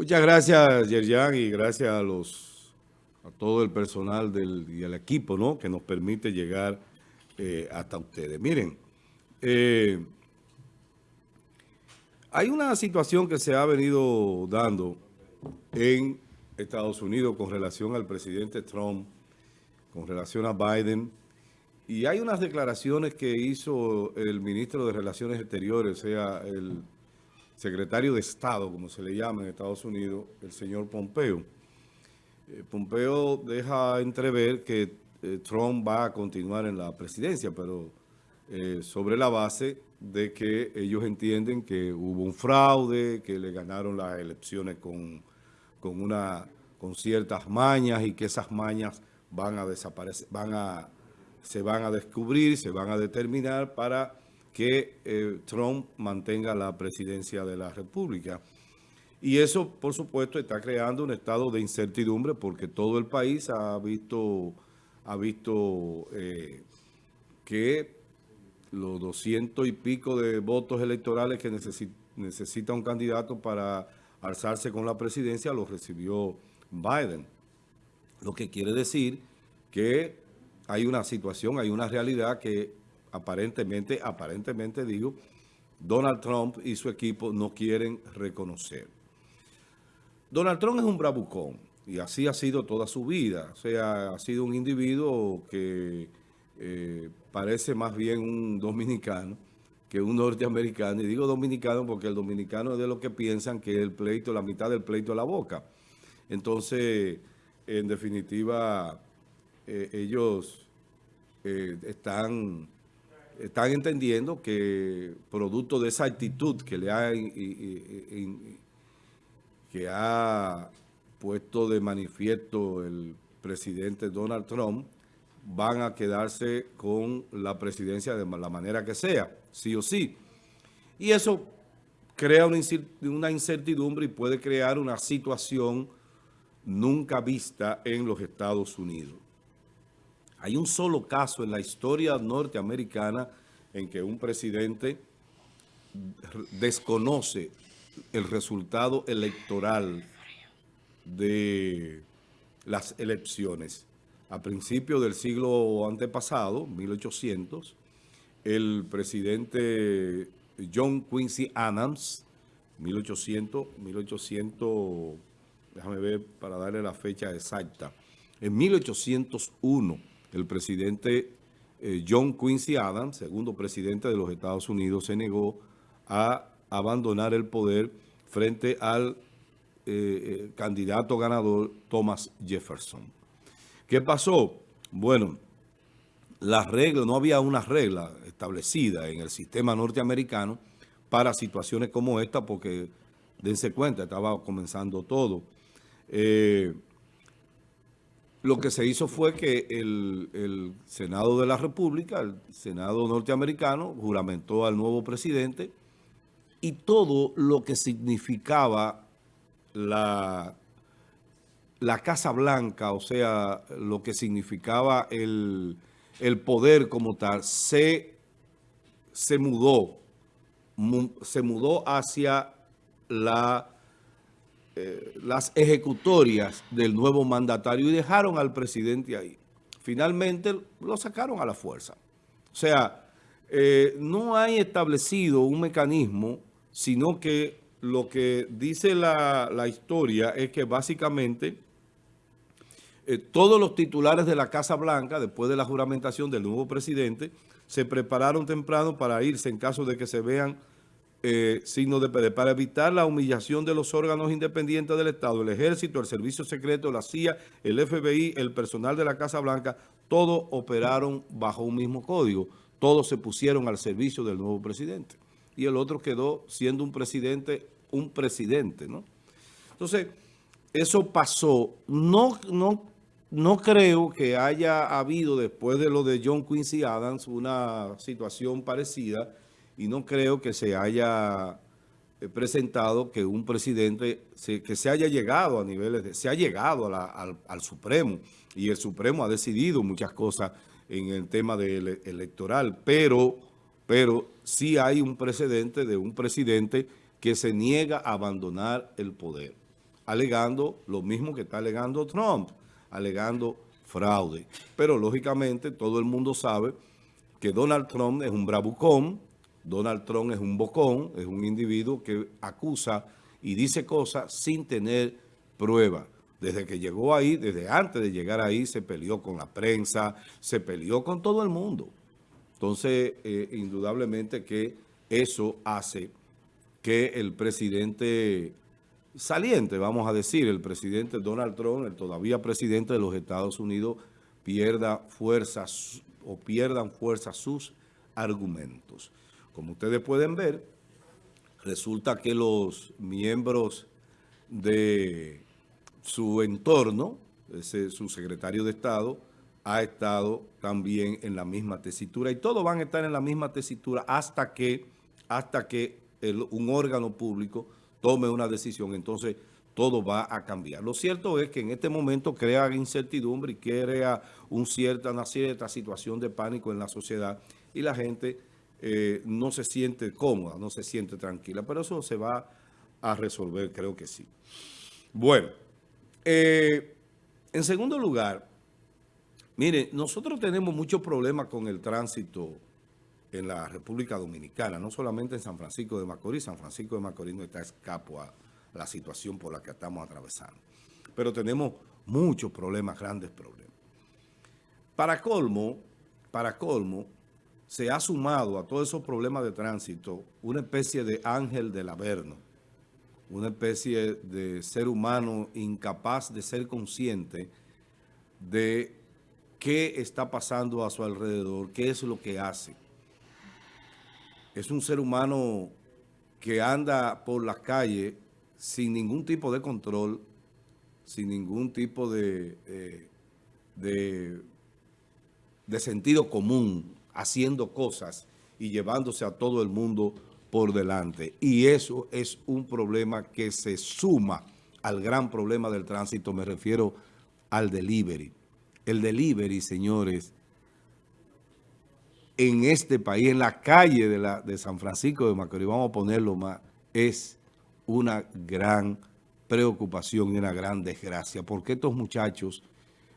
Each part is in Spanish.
Muchas gracias, Yerjan, y gracias a los a todo el personal del, y al equipo ¿no? que nos permite llegar eh, hasta ustedes. Miren, eh, hay una situación que se ha venido dando en Estados Unidos con relación al presidente Trump, con relación a Biden, y hay unas declaraciones que hizo el ministro de Relaciones Exteriores, o sea, el secretario de Estado, como se le llama en Estados Unidos, el señor Pompeo. Eh, Pompeo deja entrever que eh, Trump va a continuar en la presidencia, pero eh, sobre la base de que ellos entienden que hubo un fraude, que le ganaron las elecciones con, con, una, con ciertas mañas y que esas mañas van a desaparecer, van a, se van a descubrir, se van a determinar para que eh, Trump mantenga la presidencia de la República. Y eso, por supuesto, está creando un estado de incertidumbre porque todo el país ha visto, ha visto eh, que los doscientos y pico de votos electorales que necesita un candidato para alzarse con la presidencia los recibió Biden. Lo que quiere decir que hay una situación, hay una realidad que aparentemente, aparentemente digo, Donald Trump y su equipo no quieren reconocer. Donald Trump es un bravucón y así ha sido toda su vida. O sea, ha sido un individuo que eh, parece más bien un dominicano que un norteamericano. Y digo dominicano porque el dominicano es de lo que piensan que el pleito, la mitad del pleito es la boca. Entonces, en definitiva, eh, ellos eh, están están entendiendo que producto de esa actitud que le ha, que ha puesto de manifiesto el presidente Donald Trump, van a quedarse con la presidencia de la manera que sea, sí o sí. Y eso crea una incertidumbre y puede crear una situación nunca vista en los Estados Unidos. Hay un solo caso en la historia norteamericana en que un presidente desconoce el resultado electoral de las elecciones. A principios del siglo antepasado, 1800, el presidente John Quincy Adams, 1800, 1800, déjame ver para darle la fecha exacta, en 1801, el presidente eh, John Quincy Adams, segundo presidente de los Estados Unidos, se negó a abandonar el poder frente al eh, eh, candidato ganador Thomas Jefferson. ¿Qué pasó? Bueno, la regla, no había una regla establecida en el sistema norteamericano para situaciones como esta, porque dense cuenta, estaba comenzando todo. Lo que se hizo fue que el, Senado de la República, el Senado norteamericano, juramentó al nuevo presidente y todo lo que significaba la, Casa Blanca, o sea, lo que significaba el, poder como tal, se, se mudó, se mudó hacia la eh, las ejecutorias del nuevo mandatario y dejaron al presidente ahí. Finalmente lo sacaron a la fuerza. O sea, eh, no hay establecido un mecanismo, sino que lo que dice la, historia es que básicamente eh, todos los titulares de la Casa Blanca, después de la juramentación del nuevo presidente, se prepararon temprano para irse en caso de que se vean eh, signo de para evitar la humillación de los órganos independientes del Estado, el Ejército, el Servicio Secreto, la CIA, el FBI, el personal de la Casa Blanca, todos operaron bajo un mismo código. Todos se pusieron al servicio del nuevo presidente. Y el otro quedó siendo un presidente, un presidente, ¿no? Entonces, eso pasó. No, no, no creo que haya habido, después de lo de John Quincy Adams, una situación parecida y no creo que se haya eh, presentado que un presidente, que se haya llegado a niveles, de, se ha llegado al, Supremo y el Supremo ha decidido muchas cosas en el tema electoral, pero, pero sí hay un precedente de un presidente que se niega a abandonar el poder. alegando lo mismo que está alegando Trump, alegando fraude. Pero lógicamente todo el mundo sabe que Donald Trump es un bravucón, Donald Trump es un bocón, es un individuo que acusa y dice cosas sin tener prueba. Desde que llegó ahí, desde antes de llegar ahí, se peleó con la prensa, se peleó con todo el mundo. Entonces, eh, indudablemente que eso hace que el presidente saliente, vamos a decir, el presidente Donald Trump, el todavía presidente de los Estados Unidos, pierda fuerzas o pierdan fuerza sus argumentos. Como ustedes pueden ver, resulta que los miembros de su entorno, su secretario de Estado, ha estado también en la misma tesitura y todos van a estar en la misma tesitura hasta que, hasta que un órgano público tome una decisión. Entonces, todo va a cambiar. Lo cierto es que en este momento crea incertidumbre y crea un cierta, una cierta situación de pánico en la sociedad y la gente eh, no se siente cómoda, no se siente tranquila. Pero eso se va a resolver, creo que sí. Bueno, eh, en segundo lugar, mire, nosotros tenemos muchos problemas con el tránsito en la República Dominicana, no solamente en San Francisco de Macorís. San Francisco de Macorís no está escapo a la situación por la que estamos atravesando. Pero tenemos muchos problemas, grandes problemas. Para colmo, para colmo, se ha sumado a todos esos problemas de tránsito una especie de ángel del averno, una especie de ser humano incapaz de ser consciente de qué está pasando a su alrededor, qué es lo que hace. Es un ser humano que anda por las calles sin ningún tipo de control, sin ningún tipo de, eh, de, de sentido común, haciendo cosas y llevándose a todo el mundo por delante. Y eso es un problema que se suma al gran problema del tránsito, me refiero al delivery. El delivery, señores, en este país, en la calle de, la, de San Francisco de Macorís, vamos a ponerlo más, es una gran preocupación y una gran desgracia, porque estos muchachos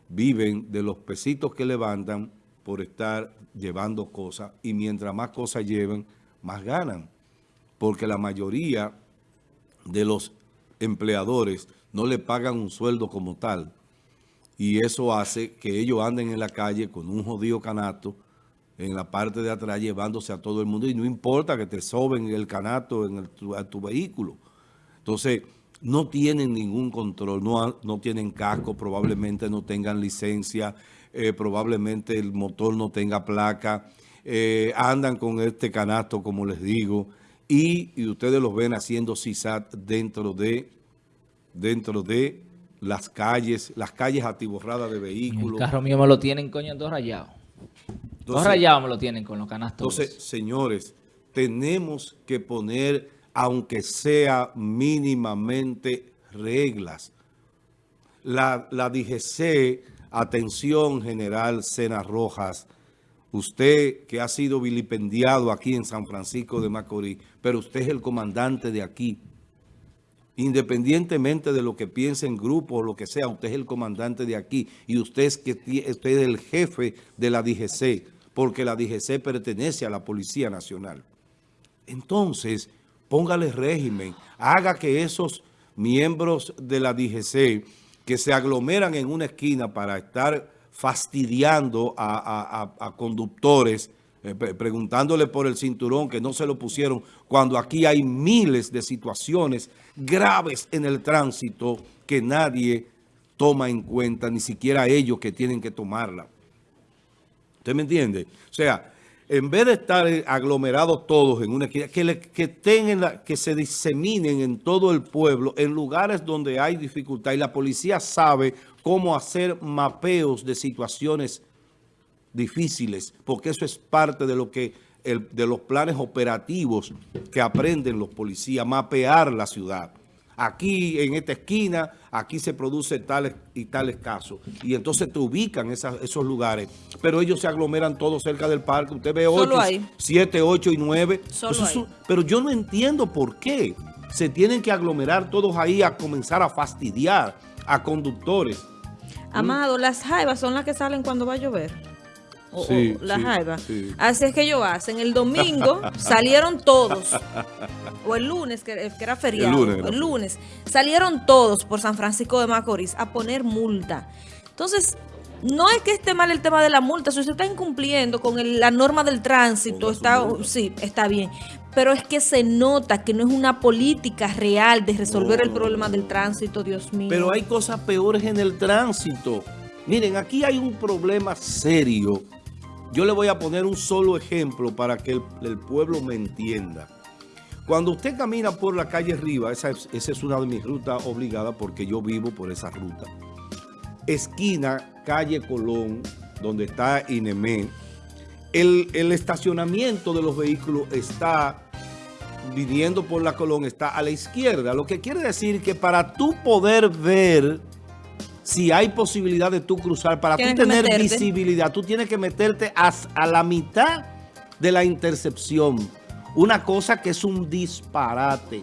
viven de los pesitos que levantan por estar llevando cosas y mientras más cosas lleven, más ganan. Porque la mayoría de los empleadores no le pagan un sueldo como tal. Y eso hace que ellos anden en la calle con un jodido canato en la parte de atrás llevándose a todo el mundo. Y no importa que te soben el canato en tu, tu vehículo. Entonces, no tienen ningún control, no, no tienen casco, probablemente no tengan licencia, eh, probablemente el motor no tenga placa, eh, andan con este canasto, como les digo, y, ustedes los ven haciendo CISAT dentro de, dentro de las calles, las calles atiborradas de vehículos. El carro mío me lo tienen, coño, dos rayados. dos rayados me lo tienen con los canastos. Entonces, señores, tenemos que poner, aunque sea mínimamente, reglas. La, la DGC Atención, general Sena Rojas, usted que ha sido vilipendiado aquí en San Francisco de Macorís, pero usted es el comandante de aquí. Independientemente de lo que piense en grupo o lo que sea, usted es el comandante de aquí y usted es, que, usted es el jefe de la DGC, porque la DGC pertenece a la Policía Nacional. Entonces, póngale régimen, haga que esos miembros de la DGC que se aglomeran en una esquina para estar fastidiando a, conductores, eh, preguntándole por el cinturón que no se lo pusieron, cuando aquí hay miles de situaciones graves en el tránsito que nadie toma en cuenta, ni siquiera ellos que tienen que tomarla. ¿Usted me entiende? O sea, en vez de estar aglomerados todos en una que, que, se diseminen en todo el pueblo, en lugares donde hay dificultad, y la policía sabe cómo hacer mapeos de situaciones difíciles, porque eso es parte de lo que de los planes operativos que aprenden los policías, mapear la ciudad aquí en esta esquina, aquí se produce tales y tales casos. Y entonces te ubican esos lugares. Pero ellos se aglomeran todos cerca del parque. Usted ve 8, 7, 8 y 9. pero yo no entiendo por qué. se tienen que aglomerar todos ahí a comenzar a fastidiar a conductores. Amado, las jaivas son las que salen cuando va a llover. O, sí, las jaivas. Así es que ellos hacen. El domingo salieron todos. O el lunes, que, era feriado. El lunes, Salieron todos por San Francisco de Macorís a poner multa. Entonces, no es que esté mal el tema de la multa, si usted está incumpliendo con la norma del tránsito, está, sí, está bien. Pero es que se nota que no es una política real de resolver el problema del tránsito, Dios mío. Pero hay cosas peores en el tránsito. Miren, aquí hay un problema serio. Yo le voy a poner un solo ejemplo para que el, pueblo me entienda. Cuando usted camina por la calle Riva, esa es una de mis rutas obligadas porque yo vivo por esa ruta esquina calle Colón, donde está Inemé, el, el, estacionamiento de los vehículos está viniendo por la Colón, está a la izquierda. Lo que quiere decir que para tú poder ver si hay posibilidad de tú cruzar, para tú tener visibilidad, tú tienes que meterte a, a la mitad de la intercepción. Una cosa que es un disparate.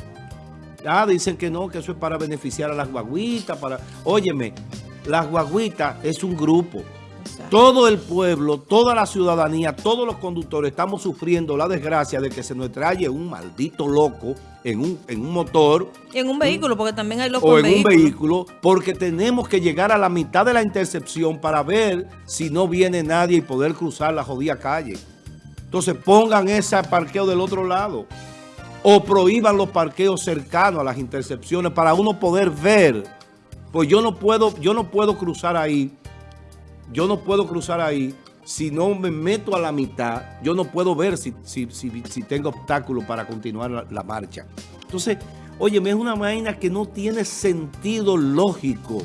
Ah, dicen que no, que eso es para beneficiar a las guaguitas, para... Óyeme, las guaguitas es un grupo. Todo el pueblo, toda la ciudadanía, todos los conductores estamos sufriendo la desgracia de que se nos trae un maldito loco en un, en un motor. en un vehículo, porque también hay locos O en un vehículo, porque tenemos que llegar a la mitad de la intercepción para ver si no viene nadie y poder cruzar la jodida calle. Entonces pongan ese parqueo del otro lado. O prohíban los parqueos cercanos a las intercepciones para uno poder ver pues yo no puedo, yo no puedo cruzar ahí, yo no puedo cruzar ahí si no me meto a la mitad, yo no puedo ver si, si, tengo obstáculos para continuar la, marcha. Entonces, oye, es una vaina que no tiene sentido lógico.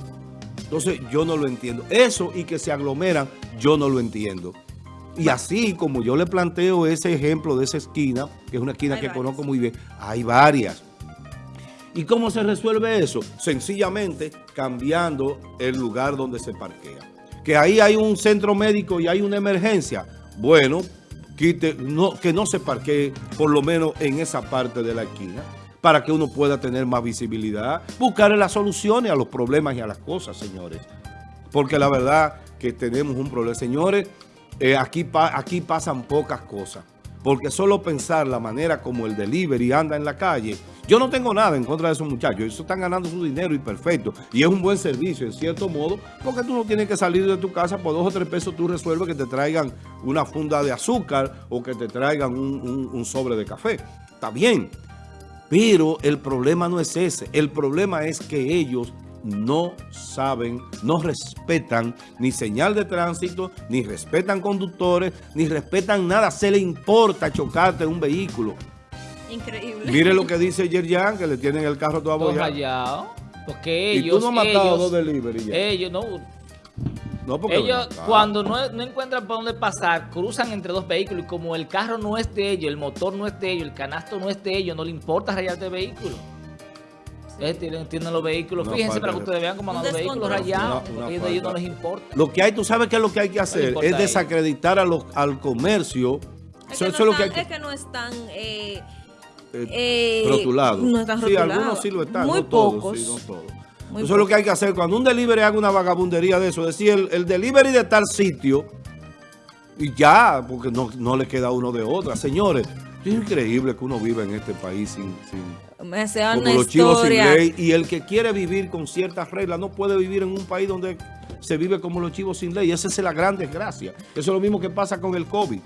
Entonces, yo no lo entiendo. Eso y que se aglomeran, yo no lo entiendo. Y así como yo le planteo ese ejemplo de esa esquina, que es una esquina que conozco muy bien, hay varias. ¿Y cómo se resuelve eso? Sencillamente cambiando el lugar donde se parquea. Que ahí hay un centro médico y hay una emergencia. Bueno, quite, que no se parquee por lo menos en esa parte de la esquina para que uno pueda tener más visibilidad. Buscar las soluciones a los problemas y a las cosas, señores. Porque la verdad que tenemos un problema. Señores, eh, aquí, aquí pasan pocas cosas. Porque solo pensar la manera como el delivery anda en la calle yo no tengo nada en contra de esos muchachos. Ellos están ganando su dinero y perfecto. Y es un buen servicio, en cierto modo, porque tú no tienes que salir de tu casa por dos o tres pesos. Tú resuelves que te traigan una funda de azúcar o que te traigan un, sobre de café. Está bien. Pero el problema no es ese. El problema es que ellos no saben, no respetan ni señal de tránsito, ni respetan conductores, ni respetan nada. Se le importa chocarte un vehículo. Increíble. Mire lo que dice Yerjan, que le tienen el carro todo abollado. Porque ellos... ¿Y tú no has matado dos delivery Ellos no... No, porque ellos cuando no, no, encuentran por dónde pasar, cruzan entre dos vehículos y como el carro no es de ellos, el motor no es de ellos, el canasto no es de ellos, no le importa rayarte el vehículo. Tienen, tienen, los vehículos, fíjense para que ustedes vean cómo andan los vehículos rayados, a ellos no les importa. Lo que hay, tú sabes qué es lo que hay que hacer, es desacreditar a los, al comercio. Es, que, no están, es que no están... Eh, eh, rotulado. No están Sí, algunos sí lo están, Muy no todos. Sí, no todos. eso es lo que hay que hacer. Cuando un delivery haga una vagabundería de eso, decir el, delivery de tal sitio, y ya, porque no, no le queda uno de otra. Señores, es increíble que uno vive en este país sin... sin Me sea como los chivos sin ley. Y el que quiere vivir con ciertas reglas no puede vivir en un país donde se vive como los chivos sin ley. Esa es la gran desgracia. Eso es lo mismo que pasa con el COVID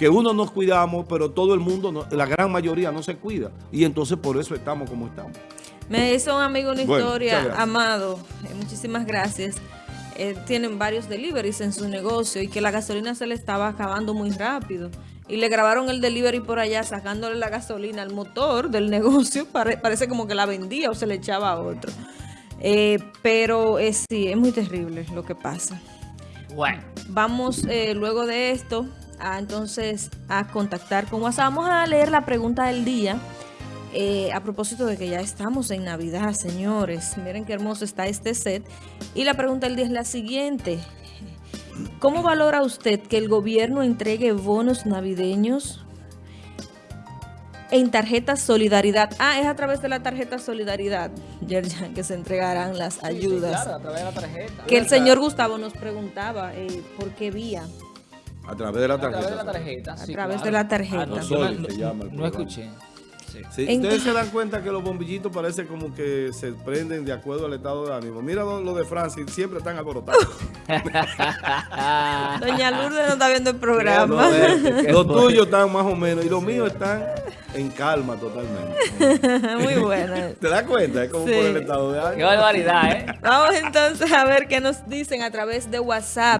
que uno nos cuidamos, pero todo el mundo, la gran mayoría no se cuida. Y entonces por eso estamos como estamos. Me hizo un amigo una historia, Amado, eh, muchísimas gracias. Eh, tienen varios deliveries en su negocio y que la gasolina se le estaba acabando muy rápido. Y le grabaron el delivery por allá sacándole la gasolina al motor del negocio. parece como que la vendía o se le echaba a otro. Eh, pero sí, es muy terrible lo que pasa. Bueno. Vamos luego de esto entonces a contactar con WhatsApp. Vamos a leer la pregunta del día. Eh, a propósito de que ya estamos en Navidad, señores. Miren qué hermoso está este set. Y la pregunta del día es la siguiente. ¿Cómo valora usted que el gobierno entregue bonos navideños en tarjeta Solidaridad. Ah, es a través de la tarjeta Solidaridad, Yerjan, que se entregarán las ayudas. claro, a través de la tarjeta. Que el señor Gustavo nos preguntaba eh, por qué vía. A través de la tarjeta. A través de la tarjeta, A través de la tarjeta. Ah, no, escuché. Ustedes se dan cuenta que los bombillitos parece como que se prenden de acuerdo al estado de ánimo. Mira lo, de Francis, siempre están alborotados. Doña Lourdes no está viendo el programa. los tuyos están más o menos y los míos están en calma totalmente. Muy buena. ¿Te das cuenta? Es como por el estado de ánimo. Qué barbaridad, ¿eh? Vamos entonces a ver qué nos dicen a través de WhatsApp.